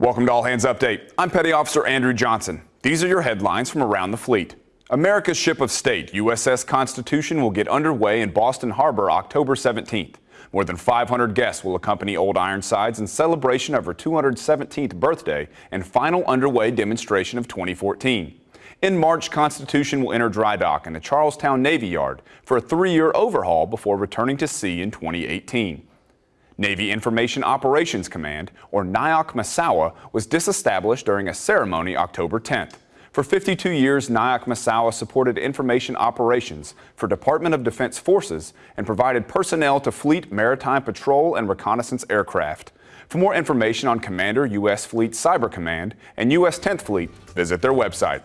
Welcome to All Hands Update. I'm Petty Officer Andrew Johnson. These are your headlines from around the fleet. America's ship of state, USS Constitution, will get underway in Boston Harbor October 17th. More than 500 guests will accompany Old Ironsides in celebration of her 217th birthday and final underway demonstration of 2014. In March, Constitution will enter dry dock in the Charlestown Navy Yard for a three-year overhaul before returning to sea in 2018. Navy Information Operations Command, or NIOC Misawa, was disestablished during a ceremony October 10th. For 52 years, NIOC Misawa supported information operations for Department of Defense forces and provided personnel to Fleet Maritime Patrol and Reconnaissance aircraft. For more information on Commander U.S. Fleet Cyber Command and U.S. 10th Fleet, visit their website.